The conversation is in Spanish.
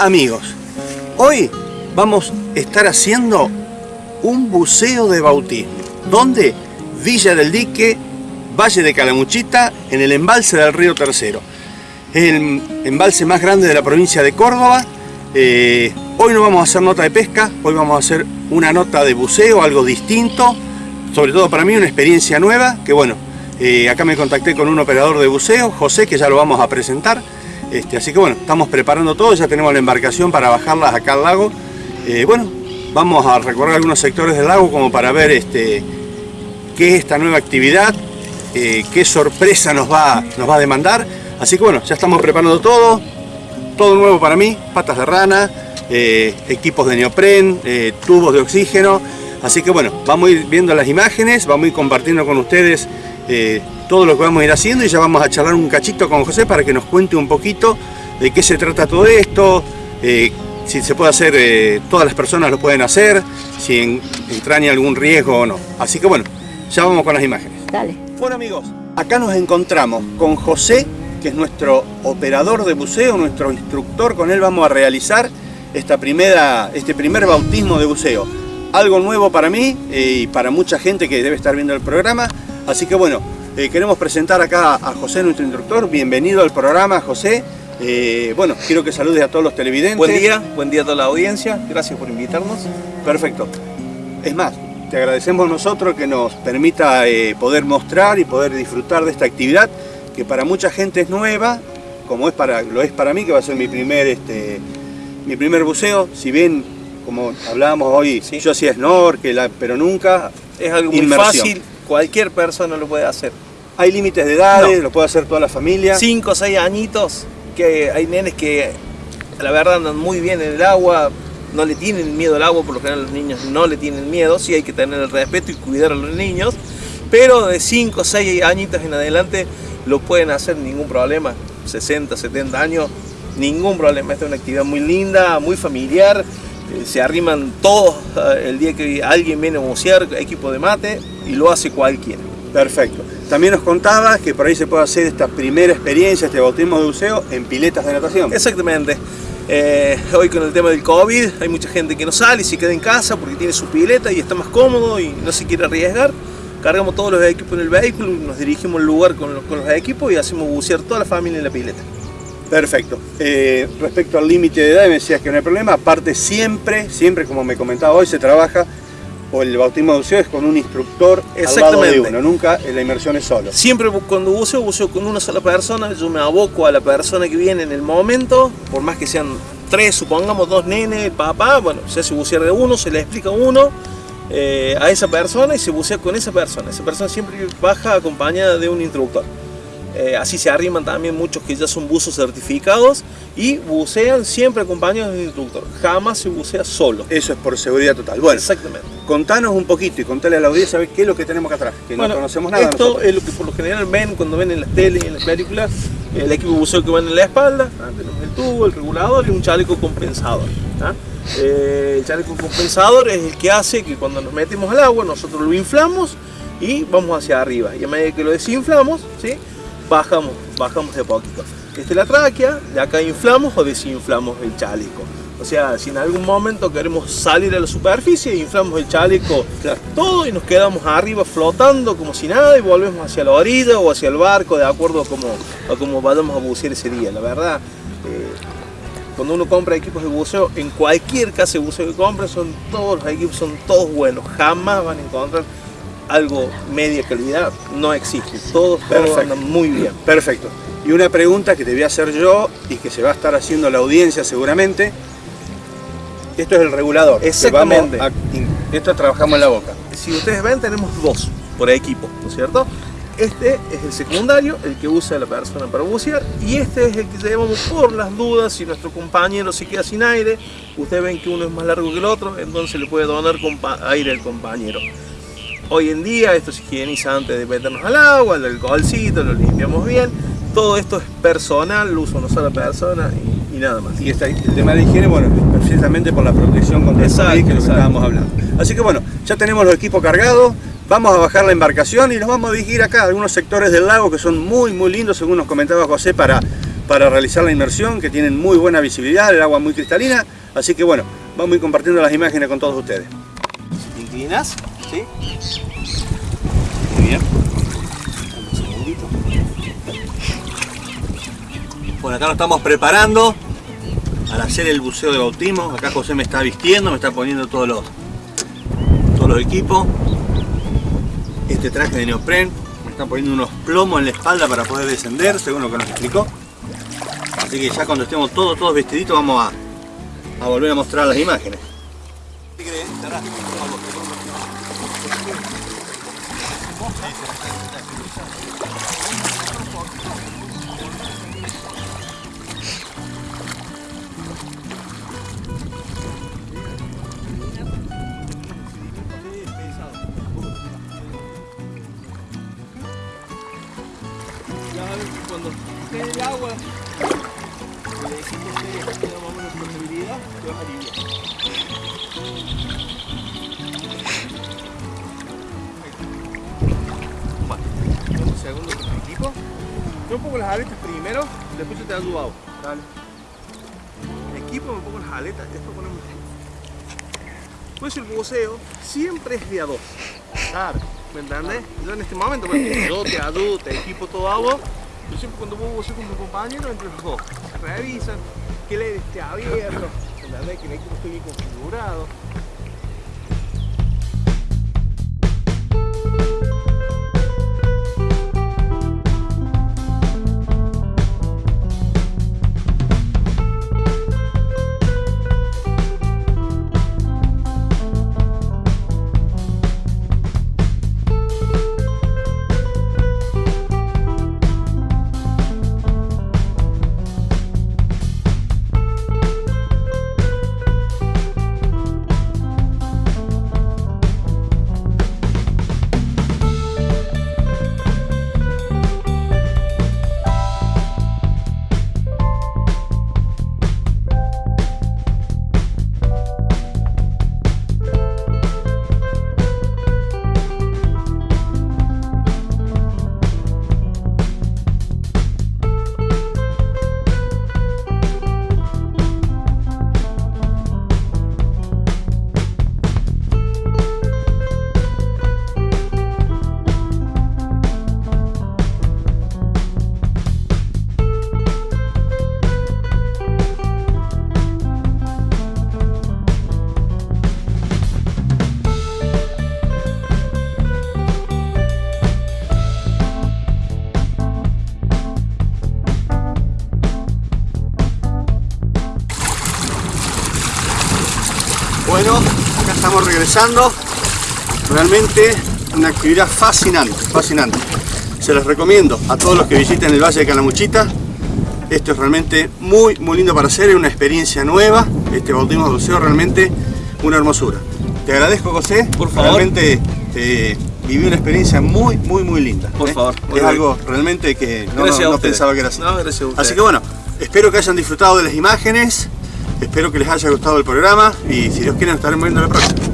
Amigos. Hoy vamos a estar haciendo un buceo de bautismo. ¿Dónde? Villa del Dique, Valle de Calamuchita, en el embalse del río Tercero. El embalse más grande de la provincia de Córdoba. Eh, hoy no vamos a hacer nota de pesca, hoy vamos a hacer una nota de buceo, algo distinto. Sobre todo para mí una experiencia nueva, que bueno, eh, acá me contacté con un operador de buceo, José, que ya lo vamos a presentar. Este, así que bueno, estamos preparando todo, ya tenemos la embarcación para bajarlas acá al lago. Eh, bueno, vamos a recorrer algunos sectores del lago como para ver este, qué es esta nueva actividad, eh, qué sorpresa nos va, nos va a demandar. Así que bueno, ya estamos preparando todo, todo nuevo para mí, patas de rana, equipos de neopren, tubos de oxígeno. Así que bueno, vamos a ir viendo las imágenes, vamos a ir compartiendo con ustedes eh, todo lo que vamos a ir haciendo y ya vamos a charlar un cachito con José para que nos cuente un poquito de qué se trata todo esto, eh, si se puede hacer, eh, todas las personas lo pueden hacer, si en, entraña algún riesgo o no. Así que bueno, ya vamos con las imágenes. Dale. Bueno amigos, acá nos encontramos con José, que es nuestro operador de buceo, nuestro instructor, con él vamos a realizar esta primera, este primer bautismo de buceo. Algo nuevo para mí y para mucha gente que debe estar viendo el programa, Así que bueno, eh, queremos presentar acá a José, nuestro instructor. Bienvenido al programa, José. Eh, bueno, quiero que saludes a todos los televidentes. Buen día, buen día a toda la audiencia. Gracias por invitarnos. Perfecto. Es más, te agradecemos nosotros que nos permita eh, poder mostrar y poder disfrutar de esta actividad que para mucha gente es nueva, como es para, lo es para mí, que va a ser mi primer, este, mi primer buceo. Si bien, como hablábamos hoy, yo hacía snorkel, pero nunca es algo muy fácil cualquier persona lo puede hacer. ¿Hay límites de edades? ¿Lo puede hacer toda la familia? Cinco o seis añitos, que hay nenes que la verdad andan muy bien en el agua, no le tienen miedo al agua, por lo general los niños no le tienen miedo, sí hay que tener el respeto y cuidar a los niños, pero de 5 o 6 añitos en adelante lo pueden hacer ningún problema, 60, 70 años, ningún problema, esta es una actividad muy linda, muy familiar, eh, se arriman todos eh, el día que alguien viene a bucear, equipo de mate, y lo hace cualquiera. Perfecto. También nos contabas que por ahí se puede hacer esta primera experiencia, este bautismo de buceo, en piletas de natación. Exactamente. Eh, hoy con el tema del COVID hay mucha gente que no sale y se queda en casa porque tiene su pileta y está más cómodo y no se quiere arriesgar. Cargamos todos los equipos en el vehículo, nos dirigimos al lugar con los, con los equipos y hacemos bucear toda la familia en la pileta. Perfecto. Eh, respecto al límite de edad, me decías que no hay problema. Aparte, siempre, siempre, como me comentaba hoy, se trabaja o el bautismo de buceo es con un instructor al lado de uno, nunca la inmersión es solo. Siempre cuando buceo, buceo con una sola persona, yo me aboco a la persona que viene en el momento, por más que sean tres, supongamos dos nenes, papá, bueno, se hace bucear de uno, se le explica a uno eh, a esa persona y se bucea con esa persona. Esa persona siempre baja acompañada de un instructor. Eh, así se arriman también muchos que ya son buzos certificados y bucean siempre acompañados de un instructor. Jamás se bucea solo. Eso es por seguridad total. Bueno, exactamente. Contanos un poquito y contale a la audiencia qué es lo que tenemos acá atrás, que no conocemos nada. Esto es lo que por lo general ven cuando ven en las tele y en las películas, el equipo de buceo que va en la espalda, tenemos el tubo, el regulador y un chaleco compensador. Eh, el chaleco compensador es el que hace que cuando nos metemos al agua nosotros lo inflamos y vamos hacia arriba. Y a medida que lo desinflamos, ¿sí? Bajamos, bajamos de poquito. Es la tráquea, de acá inflamos o desinflamos el chaleco. O sea, si en algún momento queremos salir a la superficie, inflamos el chaleco todo y nos quedamos arriba flotando como si nada y volvemos hacia la orilla o hacia el barco de acuerdo a cómo, a cómo vayamos a bucear ese día. La verdad, eh, cuando uno compra equipos de buceo, en cualquier casa de buceo que compre, son todos los equipos son todos buenos. Jamás van a encontrar algo media calidad no existe. Todos, todos muy bien. Perfecto. Y una pregunta que te voy a hacer yo y que se va a estar haciendo la audiencia seguramente. Esto es el regulador. Exactamente. esto trabajamos en la boca. Si ustedes ven, tenemos dos por equipo, ¿no es cierto? Este es el secundario, el que usa la persona para bucear, y este es el que llevamos por las dudas si nuestro compañero se queda sin aire. Ustedes ven que uno es más largo que el otro, entonces le puede donar aire al compañero. Hoy en día esto se higieniza antes de meternos al agua, el alcoholcito, lo limpiamos bien. Todo esto es personal, lo usa una sola persona y, nada más. Y el tema de higiene, bueno, precisamente por la protección contra el COVID que lo estábamos hablando. Así que bueno, ya tenemos los equipos cargados, vamos a bajar la embarcación y nos vamos a dirigir acá a algunos sectores del lago que son muy muy lindos, según nos comentaba José, para, para realizar la inmersión, que tienen muy buena visibilidad, el agua muy cristalina, así que bueno, vamos a ir compartiendo las imágenes con todos ustedes. ¿Te inclinas? ¿Sí? Muy bien. Un segundito. Bueno, acá nos estamos preparando para hacer el buceo de bautismo. Acá José me está vistiendo, me está poniendo todos los, todos los equipos. Este traje de neopren, me están poniendo unos plomos en la espalda para poder descender, según lo que nos explicó. Así que ya cuando estemos todos, todos vestiditos vamos a, a volver a mostrar las imágenes. A ver que cuando esté el agua, equipo esté tenga más o menos flexibilidad, te vas a aliviar. Pongo las aletas primero, después yo te ayudo. Dale. Equipo me pongo las aletas, después ponemos. Pues el buceo siempre es de a dos. Claro. ¿Me entiendes? Yo en este momento, porque yo te ayudo, te equipo todo agua. Yo siempre cuando voy a bucear con mi compañero, entre los dos, revisan que el aire esté abierto, ¿me entiendes? Que el equipo esté bien configurado. Realmente una actividad fascinante, fascinante. Se los recomiendo a todos los que visiten el Valle de Calamuchita. Esto es realmente muy, muy lindo para hacer, es una experiencia nueva. Este bautismo de buceo realmente una hermosura. Te agradezco, José. Por favor. Realmente eh, viví una experiencia muy, muy, muy linda. Por ¿eh? favor. Es bien. algo realmente que no, pensaba que era así. No, gracias a ustedes. Así que bueno, espero que hayan disfrutado de las imágenes, espero que les haya gustado el programa y si Dios quiere nos estaremos viendo la próxima.